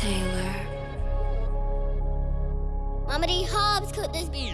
Taylor. Mama Hobbs could this be?